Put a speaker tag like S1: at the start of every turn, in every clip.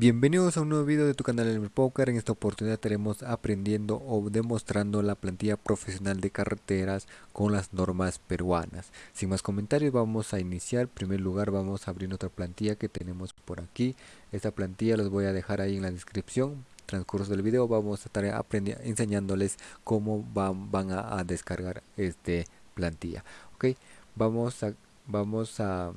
S1: Bienvenidos a un nuevo video de tu canal El Poker. En esta oportunidad estaremos aprendiendo o demostrando la plantilla profesional de carreteras con las normas peruanas. Sin más comentarios vamos a iniciar. En primer lugar vamos a abrir otra plantilla que tenemos por aquí. Esta plantilla los voy a dejar ahí en la descripción. Transcurso del video vamos a estar enseñándoles cómo van, van a, descargar este plantilla. Ok, vamos a, vamos a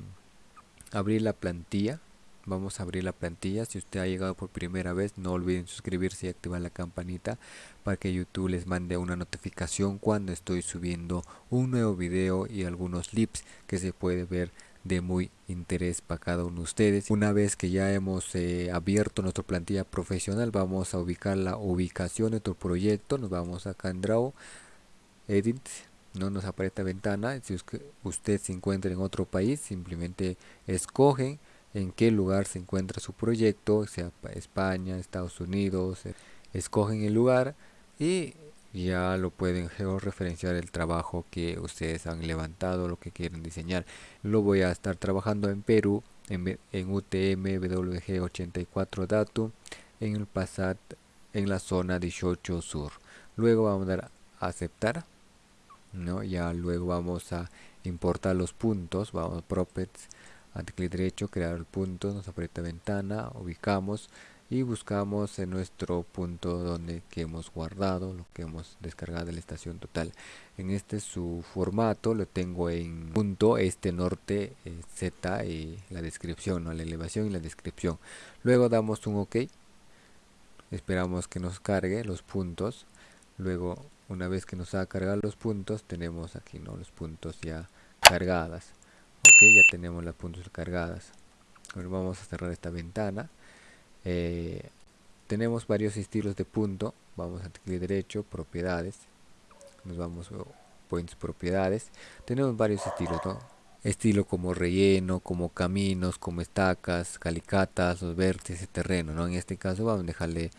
S1: abrir la plantilla vamos a abrir la plantilla. Si usted ha llegado por primera vez no olviden suscribirse y activar la campanita para que youtube les mande una notificación cuando estoy subiendo un nuevo video y algunos clips que se puede ver de muy interés para cada uno de ustedes. Una vez que ya hemos eh, abierto nuestra plantilla profesional vamos a ubicar la ubicación de nuestro proyecto. Nos vamos acá en draw edit. No nos aparece esta ventana. Si usted se encuentra en otro país simplemente escogen en qué lugar se encuentra su proyecto, sea España, Estados Unidos, eh, escogen el lugar y ya lo pueden georreferenciar el trabajo que ustedes han levantado, lo que quieren diseñar. Lo voy a estar trabajando en Perú, en, en UTM WG84 Datum, en el PASAT, en la zona 18 Sur. Luego vamos a dar a aceptar, ¿no? ya luego vamos a importar los puntos, vamos a Properties ante clic derecho crear el punto nos aprieta ventana ubicamos y buscamos en nuestro punto donde que hemos guardado lo que hemos descargado de la estación total. En este su formato lo tengo en punto este norte eh, z y la descripción ¿no? la elevación y la descripción. Luego damos un ok. Esperamos que nos cargue los puntos. Luego una vez que nos ha cargado los puntos tenemos aquí no los puntos ya cargadas ok ya tenemos las puntos cargadas. Ahora vamos a cerrar esta ventana. Eh, tenemos varios estilos de punto. Vamos a clic derecho propiedades. Nos vamos a points propiedades. Tenemos varios estilos ¿no? estilo como relleno como caminos como estacas calicatas los vértices terreno ¿no? en este caso vamos a dejarle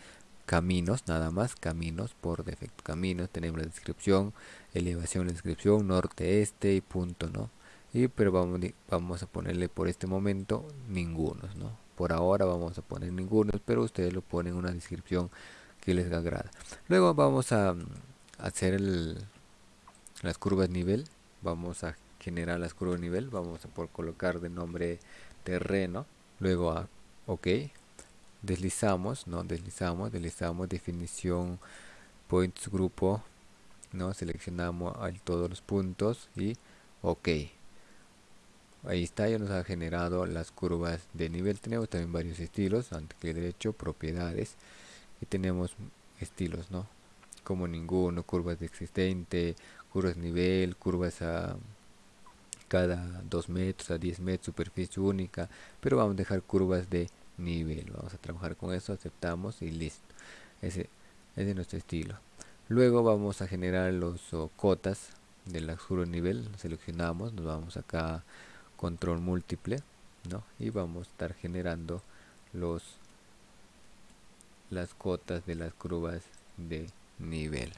S1: caminos nada más caminos por defecto caminos. Tenemos la descripción elevación la descripción norte este y punto no y pero vamos, vamos a ponerle por este momento ningunos no por ahora vamos a poner ningunos pero ustedes lo ponen en una descripción que les agrada. Luego vamos a, mm, hacer las curvas nivel. Vamos a generar las curvas nivel. Vamos a por colocar de nombre terreno. Luego a ok deslizamos no deslizamos deslizamos definición points grupo no seleccionamos todos los puntos y ok ahí está ya nos ha generado las curvas de nivel. Tenemos también varios estilos ante clic derecho propiedades. Y tenemos estilos no como ninguno curvas de existente curvas nivel curvas a cada 2 metros a 10 metros superficie única. Pero vamos a dejar curvas de nivel. Vamos a trabajar con eso aceptamos y listo. Ese, es nuestro estilo. Luego vamos a generar los cotas de la curvas de nivel. Seleccionamos nos vamos acá control múltiple ¿no? y vamos a estar generando los las cotas de las curvas de nivel.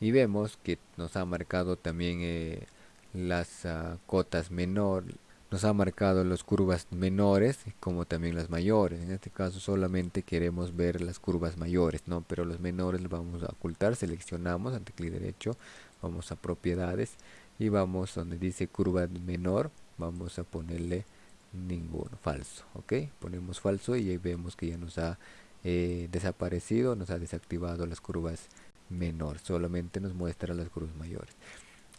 S1: Y vemos que nos ha marcado también eh, las uh, cotas menor nos ha marcado las curvas menores como también las mayores. En este caso solamente queremos ver las curvas mayores no pero los menores los vamos a ocultar seleccionamos ante clic derecho vamos a propiedades y vamos donde dice curva menor vamos a ponerle ninguno falso ok ponemos falso y ahí vemos que ya nos ha eh, desaparecido nos ha desactivado las curvas menor solamente nos muestra las curvas mayores.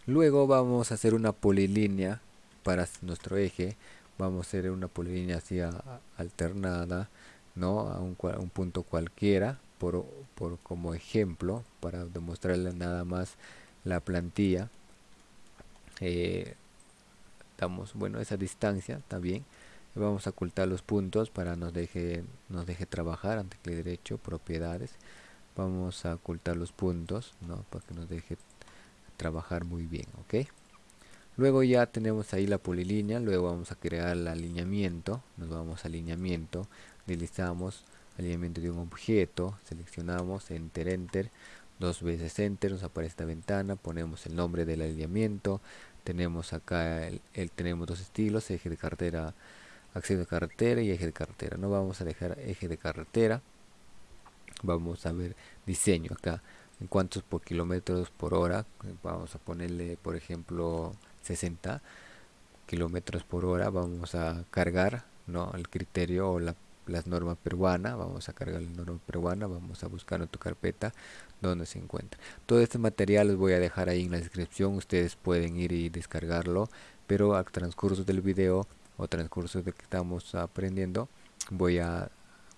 S1: Luego vamos a hacer una polilínea para nuestro eje vamos a hacer una polilínea así alternada no a un, un, punto cualquiera por, por como ejemplo para demostrarle nada más la plantilla eh, damos bueno esa distancia también. Vamos a ocultar los puntos para nos deje nos deje trabajar ante derecho propiedades. Vamos a ocultar los puntos ¿no? para que nos deje trabajar muy bien ok luego ya tenemos ahí la polilínea luego vamos a crear el alineamiento nos vamos a alineamiento deslizamos alineamiento de un objeto seleccionamos enter enter dos veces enter nos aparece esta ventana ponemos el nombre del alineamiento tenemos acá el, tenemos dos estilos eje de cartera acceso de carretera y eje de carretera no vamos a dejar eje de carretera vamos a ver diseño acá. En cuántos por kilómetros por hora vamos a ponerle por ejemplo 60 kilómetros por hora. Vamos a cargar no el criterio o la las normas peruana, vamos a cargar la norma peruana, vamos a buscar en tu carpeta donde se encuentra. Todo este material los voy a dejar ahí en la descripción, ustedes pueden ir y descargarlo, pero al transcurso del video o transcurso de que estamos aprendiendo, voy a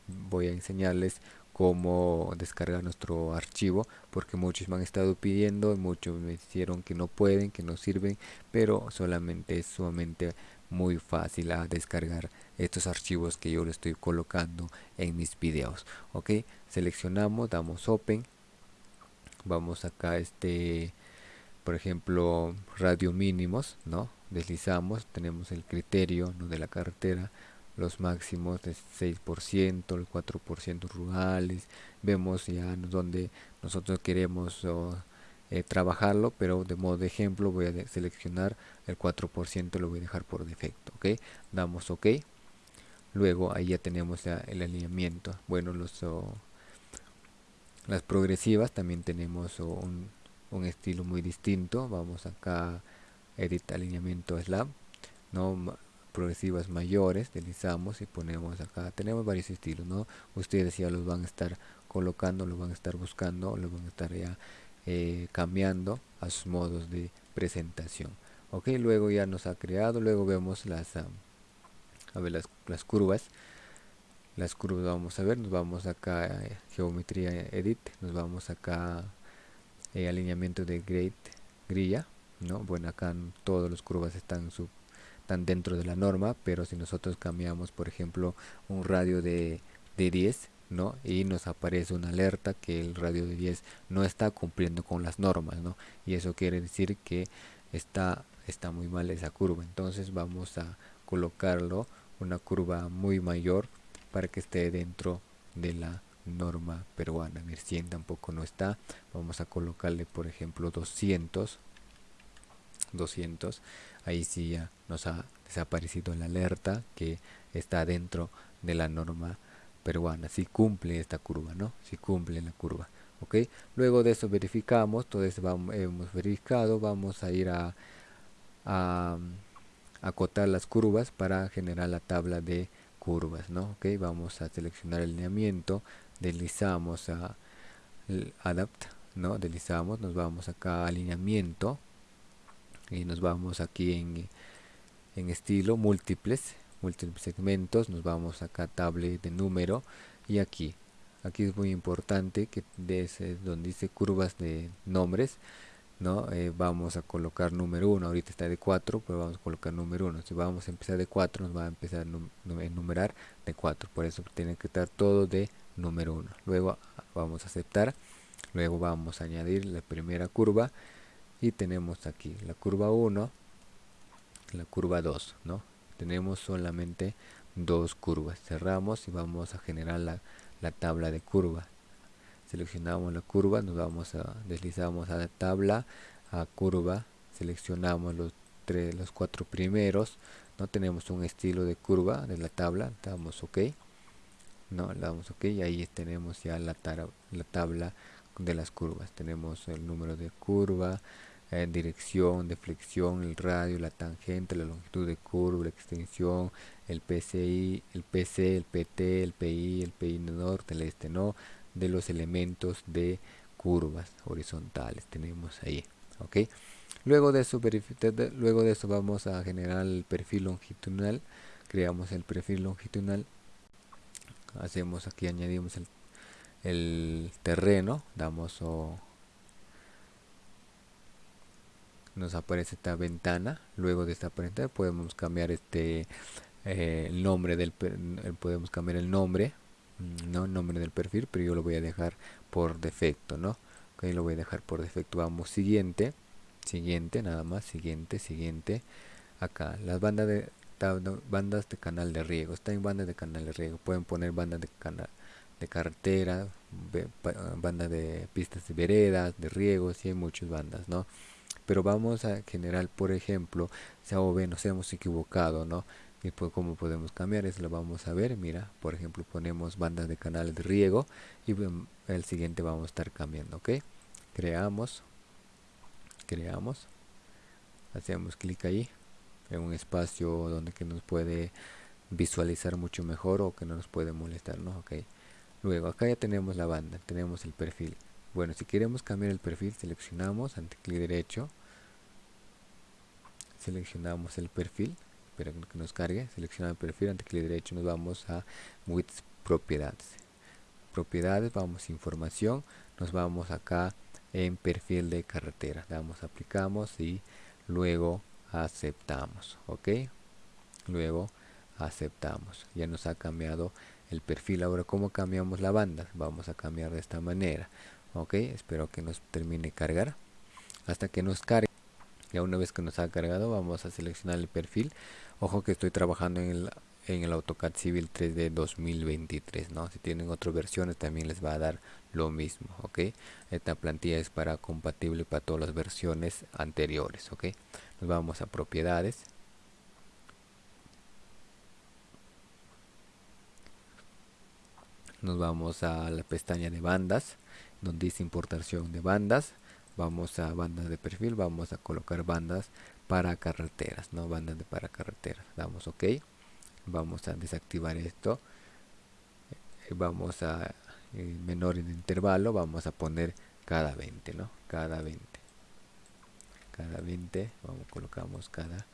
S1: voy a enseñarles cómo descargar nuestro archivo porque muchos me han estado pidiendo muchos me dijeron que no pueden que no sirven pero solamente es sumamente muy fácil a descargar estos archivos que yo le estoy colocando en mis videos ok seleccionamos damos open vamos acá este por ejemplo radio mínimos no deslizamos tenemos el criterio ¿no? de la carretera los máximos de 6%, el 4% rurales, vemos ya donde nosotros queremos eh, trabajarlo, pero de modo de ejemplo voy a seleccionar el 4%, lo voy a dejar por defecto, ok, damos ok, luego ahí ya tenemos ya el alineamiento, bueno, los las progresivas también tenemos un, un estilo muy distinto, vamos acá edit alineamiento slab, no progresivas mayores deslizamos y ponemos acá. Tenemos varios estilos no ustedes ya los van a estar colocando lo van a estar buscando lo van a estar ya eh, cambiando a sus modos de presentación. Ok luego ya nos ha creado luego vemos las a ver las, las, curvas las curvas vamos a ver nos vamos acá eh, geometría edit nos vamos acá eh, alineamiento de grade grilla no bueno acá todas las curvas están su están dentro de la norma, pero si nosotros cambiamos, por ejemplo, un radio de, de 10, ¿no? Y nos aparece una alerta que el radio de 10 no está cumpliendo con las normas, ¿no? Y eso quiere decir que está, está muy mal esa curva. Entonces vamos a colocarlo una curva muy mayor para que esté dentro de la norma peruana. Ver 100 tampoco no está. Vamos a colocarle, por ejemplo, 200 200 ahí sí ya nos ha desaparecido la alerta que está dentro de la norma peruana si cumple esta curva no si cumple la curva ok luego de eso verificamos eso vamos, hemos verificado vamos a ir a, acotar las curvas para generar la tabla de curvas no ok vamos a seleccionar el lineamiento deslizamos a adapt no deslizamos nos vamos acá a alineamiento y nos vamos aquí en, en estilo múltiples múltiples segmentos nos vamos acá a tablet de número y aquí. Aquí es muy importante que desde donde dice curvas de nombres no eh, vamos a colocar número 1 ahorita está de 4 pero vamos a colocar número 1 si vamos a empezar de 4 nos va a empezar a enumerar de 4 por eso tiene que estar todo de número 1 luego vamos a aceptar. Luego vamos a añadir la primera curva y tenemos aquí la curva 1 la curva 2 no tenemos solamente dos curvas. Cerramos y vamos a generar la, la tabla de curva seleccionamos la curva nos vamos a deslizamos a la tabla a curva seleccionamos los tres los cuatro primeros no tenemos un estilo de curva de la tabla damos ok no le damos ok y ahí tenemos ya la, la tabla de las curvas tenemos el número de curva en dirección, deflexión, el radio, la tangente, la longitud de curva, la extensión, el PCI, el PC, el PT, el PI, el PI norte, el este no, de los elementos de curvas horizontales. Tenemos ahí, ok. Luego de eso, luego de eso vamos a generar el perfil longitudinal, creamos el perfil longitudinal, hacemos aquí añadimos el, terreno, damos o nos aparece esta ventana. Luego de esta ventana podemos cambiar este eh, el nombre del podemos cambiar el nombre no el nombre del perfil pero yo lo voy a dejar por defecto no ok lo voy a dejar por defecto. Vamos siguiente siguiente nada más siguiente siguiente. Acá las bandas de bandas de canal de riego. Está en bandas de canal de riego. Pueden poner bandas de canal de carretera bandas de pistas de veredas de riego si hay muchas bandas no pero vamos a generar por ejemplo si nos hemos equivocado no y pues cómo podemos cambiar eso lo vamos a ver. Mira por ejemplo ponemos bandas de canales de riego y el siguiente vamos a estar cambiando ok creamos creamos hacemos clic ahí en un espacio donde que nos puede visualizar mucho mejor o que no nos puede molestar no ok. Luego acá ya tenemos la banda tenemos el perfil. Bueno si queremos cambiar el perfil seleccionamos ante clic derecho seleccionamos el perfil espera que nos cargue seleccionamos el perfil ante clic derecho nos vamos a width propiedades. Propiedades vamos información nos vamos acá en perfil de carretera. Damos aplicamos y luego aceptamos ok luego aceptamos. Ya nos ha cambiado el perfil. Ahora cómo cambiamos la banda vamos a cambiar de esta manera ok espero que nos termine cargar. Hasta que nos cargue ya una vez que nos ha cargado vamos a seleccionar el perfil. Ojo que estoy trabajando en el en el AutoCAD Civil 3D 2023 no si tienen otras versiones también les va a dar lo mismo ok esta plantilla es para compatible para todas las versiones anteriores ok nos vamos a propiedades. Nos vamos a la pestaña de bandas donde dice importación de bandas vamos a bandas de perfil vamos a colocar bandas para carreteras no bandas de para carreteras. Damos ok. Vamos a desactivar esto. Eh, vamos a eh, menor en intervalo vamos a poner cada 20 no cada 20 cada 20 vamos colocamos cada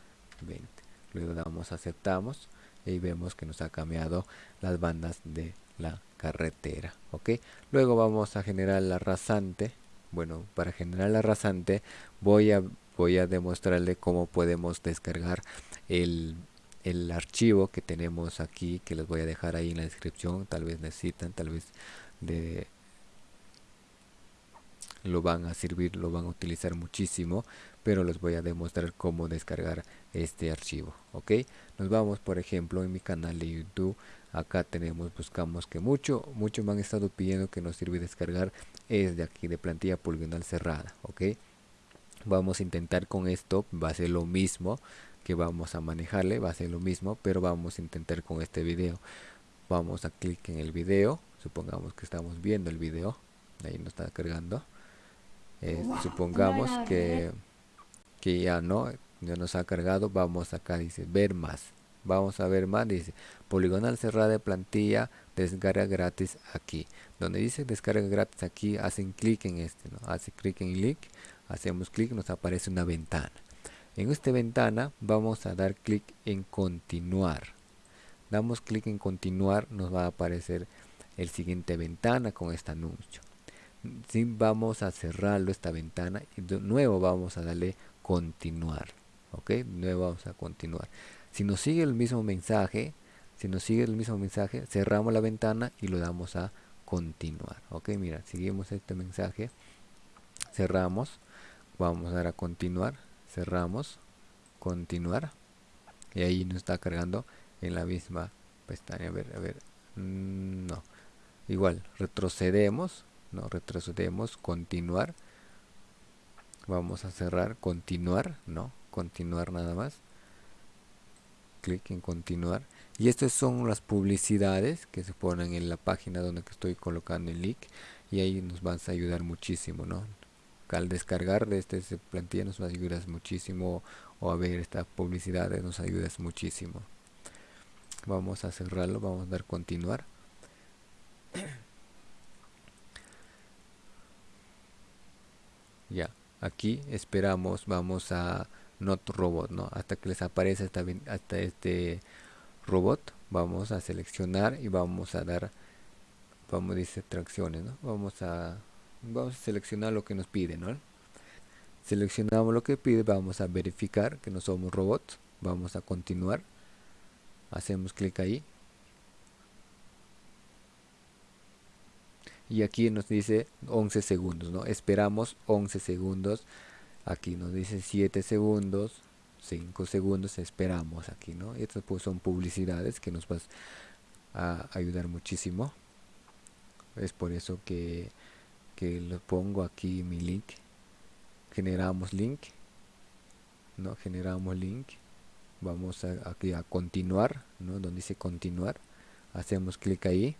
S1: 20 luego damos aceptamos y vemos que nos ha cambiado las bandas de la carretera ok. Luego vamos a generar la rasante bueno para generar la rasante voy a voy a demostrarle cómo podemos descargar el, el archivo que tenemos aquí que les voy a dejar ahí en la descripción. Tal vez necesitan tal vez de lo van a servir lo van a utilizar muchísimo pero les voy a demostrar cómo descargar este archivo ok nos vamos por ejemplo en mi canal de youtube acá tenemos buscamos que mucho mucho me han estado pidiendo que nos sirve descargar es de aquí de plantilla poligonal cerrada ok vamos a intentar con esto va a ser lo mismo que vamos a manejarle va a ser lo mismo pero vamos a intentar con este video. Vamos a clic en el video supongamos que estamos viendo el video ahí nos está cargando. Eh, supongamos que que ya no ya nos ha cargado vamos acá dice ver más vamos a ver más dice poligonal cerrada de plantilla descarga gratis aquí. Donde dice descarga gratis aquí hacen clic en este no hace clic en link hacemos clic nos aparece una ventana. En esta ventana vamos a dar clic en continuar. Damos clic en continuar nos va a aparecer el siguiente ventana con este anuncio. Si vamos a cerrarlo esta ventana y de nuevo vamos a darle continuar ok de nuevo vamos a continuar si nos sigue el mismo mensaje, si nos sigue el mismo mensaje, cerramos la ventana y lo damos a continuar. Ok, mira, seguimos este mensaje, cerramos, vamos a dar a continuar, cerramos, continuar, y ahí nos está cargando en la misma pestaña. A ver, a ver, mm, no, igual, retrocedemos, no, retrocedemos, continuar, vamos a cerrar, continuar, no, continuar nada más clic en continuar. Y estas son las publicidades que se ponen en la página donde estoy colocando el link y ahí nos vas a ayudar muchísimo no al descargar de este, plantilla nos ayudas muchísimo o a ver esta publicidad nos ayudas muchísimo. Vamos a cerrarlo vamos a dar continuar. Ya aquí esperamos vamos a not robot no hasta que les aparece hasta, hasta este robot vamos a seleccionar y vamos a dar vamos dice tracciones ¿no? vamos a vamos a seleccionar lo que nos pide ¿no? seleccionamos lo que pide vamos a verificar que no somos robots vamos a continuar hacemos clic ahí y aquí nos dice 11 segundos no esperamos 11 segundos aquí nos dice 7 segundos 5 segundos esperamos aquí no y estas pues son publicidades que nos vas a ayudar muchísimo. Es por eso que que lo pongo aquí mi link. Generamos link no generamos link. Vamos a, aquí a continuar ¿no? donde dice continuar hacemos clic ahí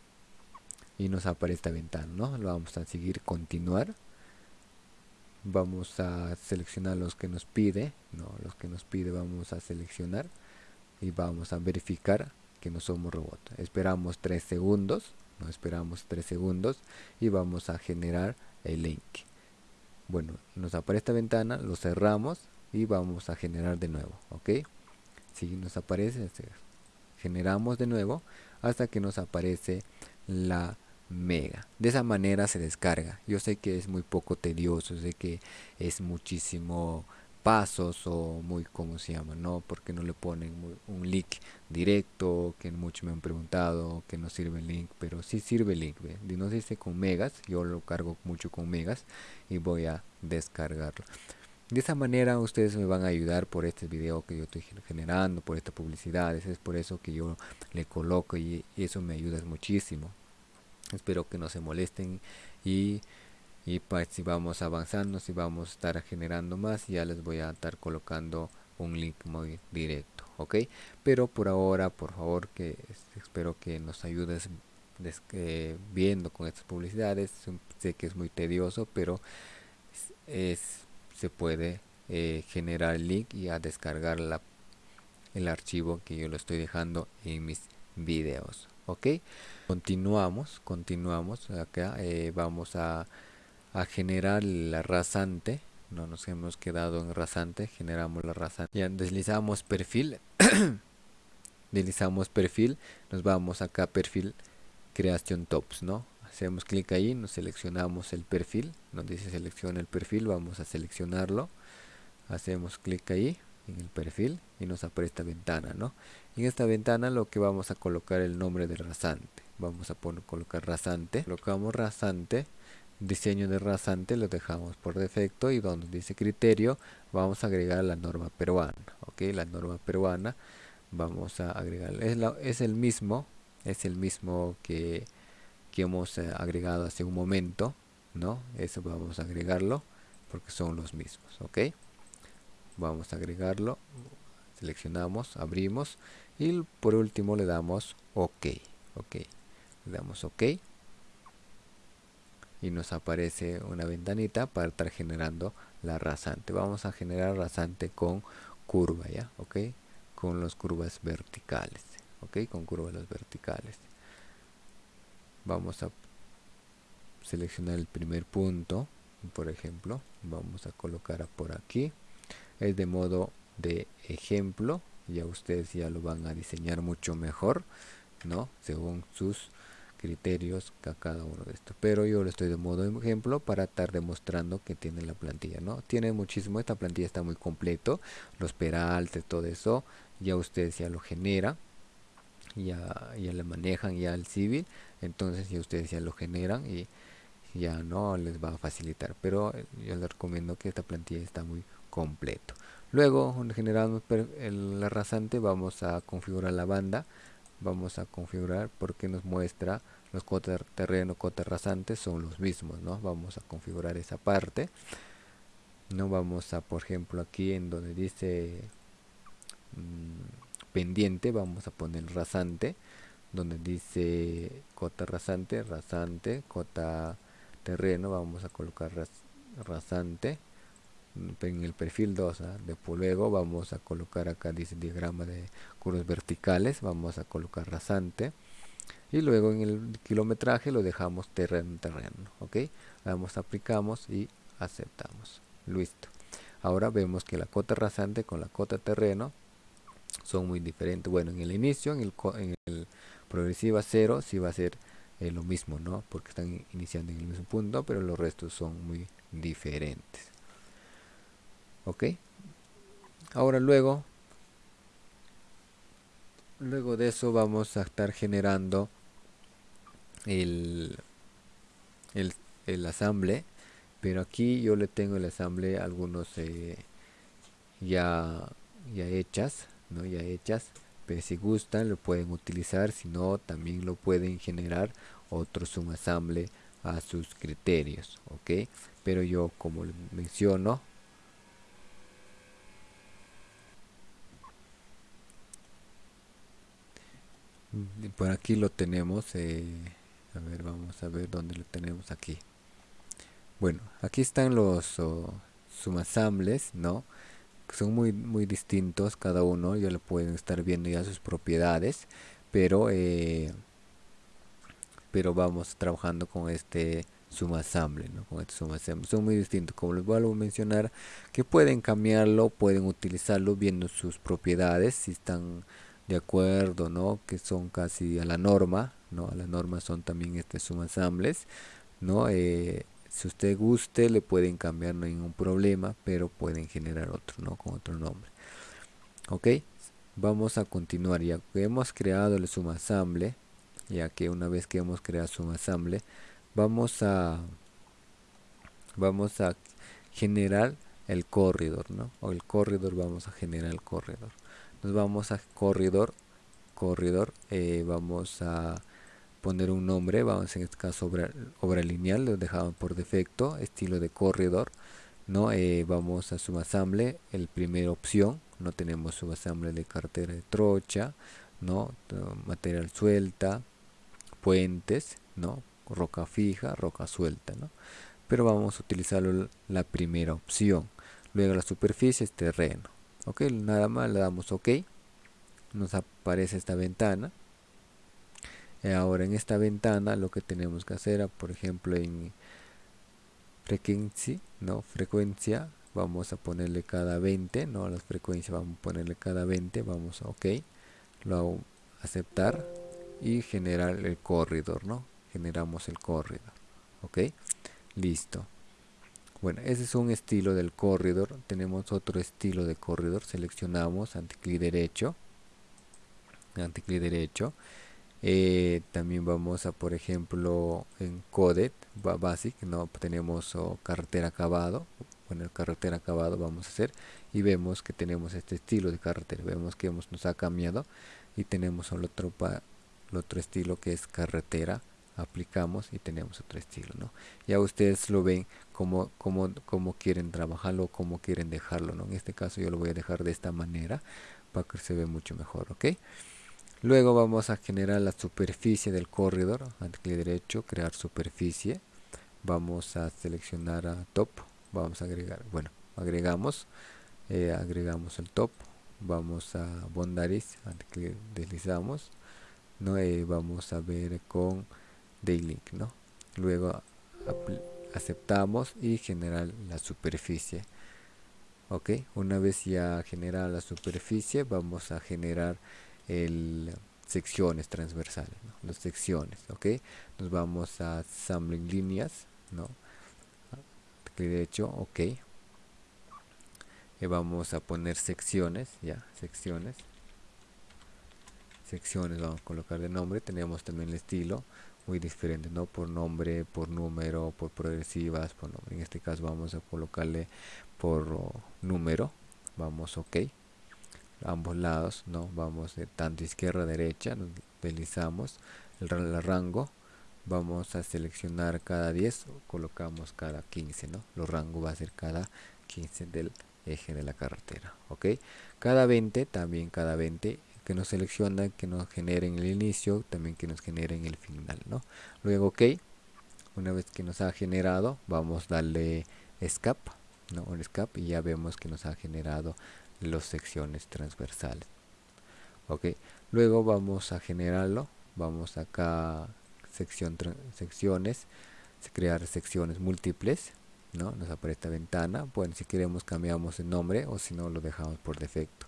S1: y nos aparece esta ventana ¿no? lo vamos a seguir continuar vamos a seleccionar los que nos pide no los que nos pide vamos a seleccionar y vamos a verificar que no somos robot. Esperamos 3 segundos no esperamos 3 segundos y vamos a generar el link. Bueno nos aparece esta ventana lo cerramos y vamos a generar de nuevo ok si nos aparece generamos de nuevo hasta que nos aparece la mega. De esa manera se descarga. Yo sé que es muy poco tedioso sé que es muchísimo pasos o muy como se llama no porque no le ponen un link directo que muchos me han preguntado que no sirve el link pero sí sirve el link ¿ve? no con megas yo lo cargo mucho con megas y voy a descargarlo. De esa manera ustedes me van a ayudar por este video que yo estoy generando por esta publicidad. Es por eso que yo le coloco y eso me ayuda muchísimo espero que no se molesten y, y pues si vamos avanzando si vamos a estar generando más ya les voy a estar colocando un link muy directo ok pero por ahora por favor que espero que nos ayudes viendo con estas publicidades. Sé que es muy tedioso pero es, se puede eh, generar el link y a descargar la, el archivo que yo lo estoy dejando en mis videos ok continuamos continuamos acá eh, vamos a, generar la rasante. No nos hemos quedado en rasante generamos la rasante. Ya deslizamos perfil deslizamos perfil nos vamos acá perfil creación tops no hacemos clic ahí nos seleccionamos el perfil nos dice selecciona el perfil vamos a seleccionarlo. Hacemos clic ahí en el perfil y nos aparece esta ventana no en esta ventana lo que vamos a colocar el nombre del rasante. Vamos a poner, colocar rasante. Colocamos rasante diseño de rasante lo dejamos por defecto y donde dice criterio vamos a agregar la norma peruana ok la norma peruana vamos a agregar es, es el mismo es el mismo que, que hemos eh, agregado hace un momento no eso vamos a agregarlo porque son los mismos ok vamos a agregarlo seleccionamos abrimos y por último le damos ok ok. Le damos ok. Y nos aparece una ventanita para estar generando la rasante. Vamos a generar rasante con curva ya ok. Con las curvas verticales ok. Con curvas verticales. Vamos a seleccionar el primer punto por ejemplo. Vamos a colocar por aquí. Es de modo de ejemplo ya ustedes ya lo van a diseñar mucho mejor no según sus criterios a cada uno de estos. Pero yo lo estoy de modo ejemplo para estar demostrando que tiene la plantilla no tiene muchísimo esta plantilla está muy completo los peraltes todo eso ya ustedes ya lo generan ya, ya le manejan ya el civil entonces ya ustedes ya lo generan y ya no les va a facilitar. Pero yo les recomiendo que esta plantilla está muy completo luego generamos el rasante vamos a configurar la banda vamos a configurar porque nos muestra los cotas terreno cotas rasantes son los mismos no vamos a configurar esa parte. No vamos a por ejemplo aquí en donde dice mm, pendiente vamos a poner rasante donde dice cota rasante rasante cota terreno vamos a colocar rasante en el perfil 2 ¿ah? después luego vamos a colocar acá dice diagrama de curvas verticales vamos a colocar rasante. Y luego en el kilometraje lo dejamos terreno terreno ok vamos aplicamos y aceptamos. Listo. Ahora vemos que la cota rasante con la cota terreno son muy diferentes. Bueno en el inicio en el, en el progresiva 0 sí va a ser eh, lo mismo no porque están iniciando en el mismo punto pero los restos son muy diferentes ok. Ahora luego luego de eso vamos a estar generando el el, el asamble pero aquí yo le tengo el asamble algunos eh, ya ya hechas no ya hechas pero si gustan lo pueden utilizar si no también lo pueden generar otro subasamble a sus criterios ok pero yo como menciono por aquí lo tenemos eh, a ver vamos a ver dónde lo tenemos aquí. Bueno aquí están los oh, sumasambles no son muy muy distintos cada uno ya lo pueden estar viendo ya sus propiedades pero eh, pero vamos trabajando con este sumasamble ¿no? con este sumasamble son muy distintos como les vuelvo a mencionar que pueden cambiarlo pueden utilizarlo viendo sus propiedades si están de acuerdo no que son casi a la norma no a la norma son también este sumasambles no eh, si usted guste le pueden cambiar no hay ningún problema pero pueden generar otro no con otro nombre. Ok vamos a continuar. Ya que hemos creado el sumasamble ya que una vez que hemos creado sumasamble vamos a vamos a generar el corredor no o el corredor vamos a generar el corredor nos vamos a corredor corredor eh, vamos a poner un nombre, vamos en este caso obra, obra lineal, lo dejamos por defecto, estilo de corredor, ¿no? Eh, vamos a subasamble, el primera opción, no tenemos subasamble de cartera de trocha, ¿no? Material suelta, puentes, ¿no? Roca fija, roca suelta, ¿no? Pero vamos a utilizar la primera opción. Luego la superficie es terreno. Ok, nada más le damos OK. Nos aparece esta ventana eh, ahora en esta ventana lo que tenemos que hacer, por ejemplo en frequency, ¿no? frecuencia, vamos a ponerle cada 20, no las frecuencias vamos a ponerle cada 20, vamos a OK, lo aceptar y generar el corredor, ¿no? Generamos el corredor, ¿ok? Listo. Bueno, ese es un estilo del corredor. Tenemos otro estilo de corredor. Seleccionamos anticlic derecho. Anticlic derecho. Eh, también vamos a por ejemplo en Coded Basic no tenemos carretera acabado. Bueno carretera acabado vamos a hacer. Y vemos que tenemos este estilo de carretera. Vemos que hemos, nos ha cambiado. Y tenemos otro, el otro estilo que es carretera aplicamos y tenemos otro estilo no ya ustedes lo ven como, como, como quieren trabajarlo como quieren dejarlo no en este caso yo lo voy a dejar de esta manera para que se ve mucho mejor ok Luego vamos a generar la superficie del corredor. clic derecho, crear superficie. Vamos a seleccionar a top. Vamos a agregar, bueno, agregamos. Eh, agregamos el top. Vamos a boundaries. deslizamos. ¿no? Eh, vamos a ver con daylink, ¿no? Luego aceptamos y generar la superficie. Ok, una vez ya generada la superficie, vamos a generar el secciones transversales, las secciones, ok. Nos vamos a assembling líneas, ¿no? de hecho, ok. Y vamos a poner secciones, ya, secciones. Secciones vamos a colocar de nombre. Tenemos también el estilo muy diferente, ¿no? Por nombre, por número, por progresivas, por nombre. En este caso vamos a colocarle por número. Vamos, ok ambos lados no vamos de tanto izquierda a derecha deslizamos el, rango vamos a seleccionar cada 10 colocamos cada 15 no los rangos va a ser cada 15 del eje de la carretera ok cada 20 también cada 20 que nos selecciona que nos generen el inicio también que nos generen el final no luego ok una vez que nos ha generado vamos a darle escape no un escape y ya vemos que nos ha generado las secciones transversales ok. Luego vamos a generarlo vamos acá sección secciones crear secciones múltiples no nos aparece esta ventana. Bueno si queremos cambiamos el nombre o si no lo dejamos por defecto.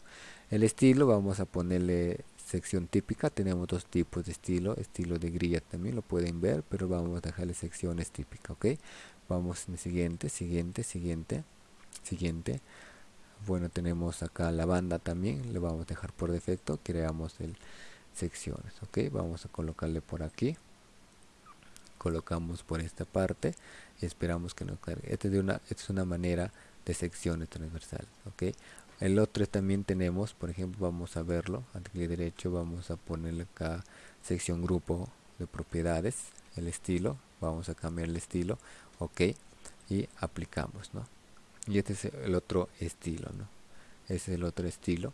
S1: El estilo vamos a ponerle sección típica. Tenemos dos tipos de estilo estilo de grilla también lo pueden ver pero vamos a dejarle secciones típicas ok vamos en el siguiente siguiente siguiente siguiente. Bueno tenemos acá la banda también le vamos a dejar por defecto creamos el secciones ok vamos a colocarle por aquí colocamos por esta parte y esperamos que nos cargue. Esta es, de una, es una manera de secciones transversales ok el otro también tenemos por ejemplo vamos a verlo clic derecho vamos a ponerle acá sección grupo de propiedades el estilo vamos a cambiar el estilo ok y aplicamos no y este es el otro estilo no ese es el otro estilo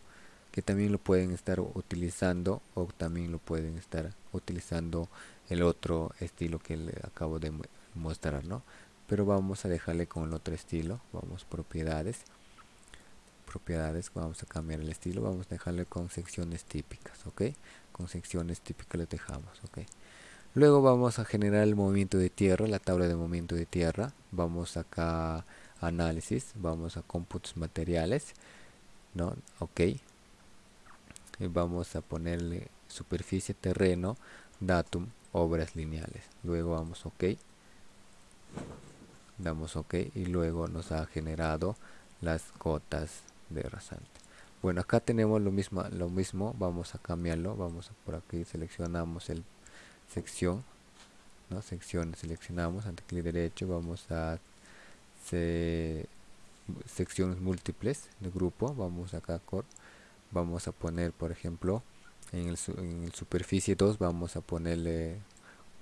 S1: que también lo pueden estar utilizando o también lo pueden estar utilizando el otro estilo que le acabo de mostrar no pero vamos a dejarle con el otro estilo vamos propiedades propiedades vamos a cambiar el estilo vamos a dejarle con secciones típicas ok con secciones típicas le dejamos ok luego vamos a generar el movimiento de tierra la tabla de movimiento de tierra vamos acá a análisis vamos a cómputos materiales no ok. Vamos a ponerle superficie terreno datum obras lineales. Luego vamos ok. Damos ok y luego nos ha generado las cotas de rasante. Bueno acá tenemos lo mismo lo mismo. Vamos a cambiarlo. Vamos a por aquí seleccionamos el sección ¿no? sección seleccionamos. Ante clic derecho vamos a secciones múltiples de grupo. Vamos acá vamos a poner por ejemplo en el, superficie 2 vamos a ponerle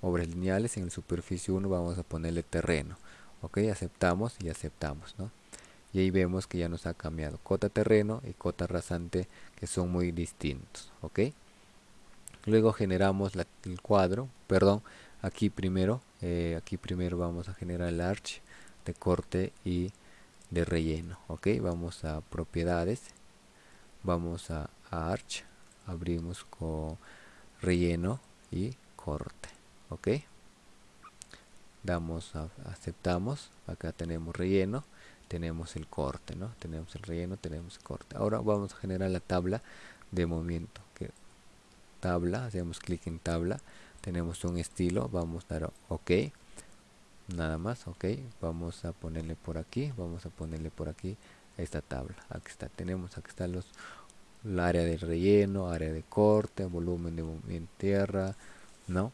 S1: obras lineales en el superficie 1 vamos a ponerle terreno ok aceptamos y aceptamos ¿no? y ahí vemos que ya nos ha cambiado cota terreno y cota rasante que son muy distintos ok luego generamos el cuadro perdón aquí primero eh, aquí primero vamos a generar el arch de corte y de relleno ok vamos a propiedades vamos a, arch abrimos con relleno y corte ok damos a, aceptamos acá tenemos relleno tenemos el corte no tenemos el relleno tenemos el corte. Ahora vamos a generar la tabla de movimiento que tabla hacemos clic en tabla tenemos un estilo vamos a dar ok nada más ok vamos a ponerle por aquí vamos a ponerle por aquí esta tabla aquí está tenemos aquí están los el área de relleno área de corte volumen de movimiento tierra no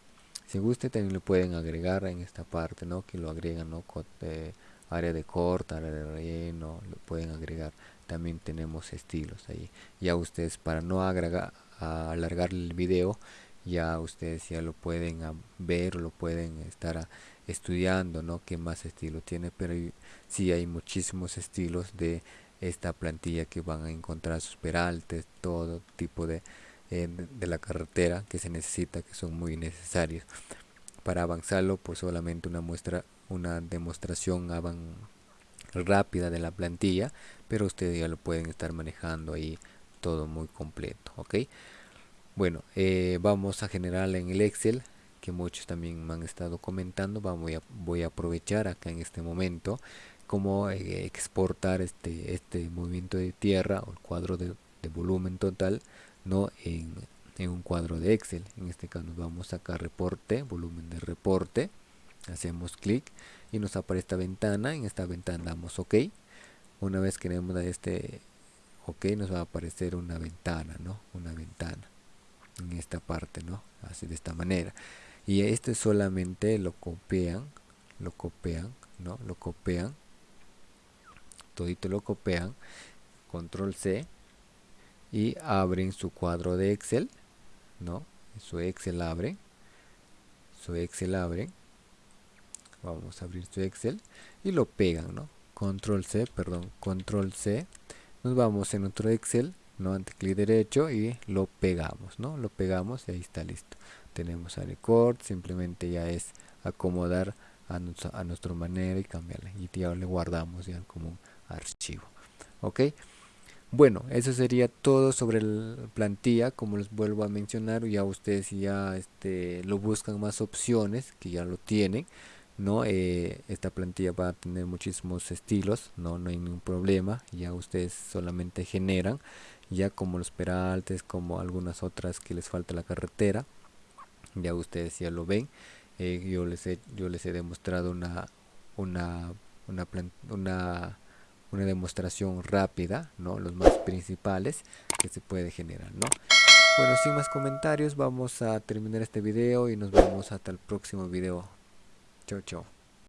S1: si guste también le pueden agregar en esta parte no que lo agregan no eh, área de corte área de relleno lo pueden agregar. También tenemos estilos ahí. Ya ustedes para no agregar alargar el video ya ustedes ya lo pueden ver o lo pueden estar estudiando no qué más estilo tiene pero sí hay muchísimos estilos de esta plantilla que van a encontrar sus peraltes todo tipo de, eh, de la carretera que se necesita que son muy necesarios. Para avanzarlo pues solamente una muestra una demostración rápida de la plantilla pero ustedes ya lo pueden estar manejando ahí todo muy completo ok bueno eh, vamos a generar en el excel que muchos también me han estado comentando. Vamos a, voy a aprovechar acá en este momento cómo eh, exportar este este movimiento de tierra o el cuadro de, volumen total no en, en, un cuadro de excel. En este caso nos vamos a sacar reporte volumen de reporte hacemos clic y nos aparece esta ventana. En esta ventana damos ok. Una vez que vemos este ok nos va a aparecer una ventana no una ventana en esta parte no así de esta manera. Y este solamente lo copian lo copian no lo copian todito lo copian control C y abren su cuadro de Excel no su Excel abre su Excel abre. Vamos a abrir su Excel y lo pegan no control C perdón control C. Nos vamos en otro Excel no ante clic derecho y lo pegamos no lo pegamos y ahí está listo. Tenemos a record simplemente ya es acomodar a, nuestra, manera y cambiarle y ya le guardamos ya como archivo ok bueno eso sería todo sobre la plantilla como les vuelvo a mencionar ya ustedes ya este lo buscan más opciones que ya lo tienen no eh, esta plantilla va a tener muchísimos estilos no no hay ningún problema ya ustedes solamente generan ya como los peraltes como algunas otras que les falta la carretera ya ustedes ya lo ven. Eh, yo les he yo les he demostrado una una una, una una demostración rápida, ¿no? Los más principales que se puede generar, ¿no? Bueno, sin más comentarios, vamos a terminar este video y nos vemos hasta el próximo video. Chao, chao.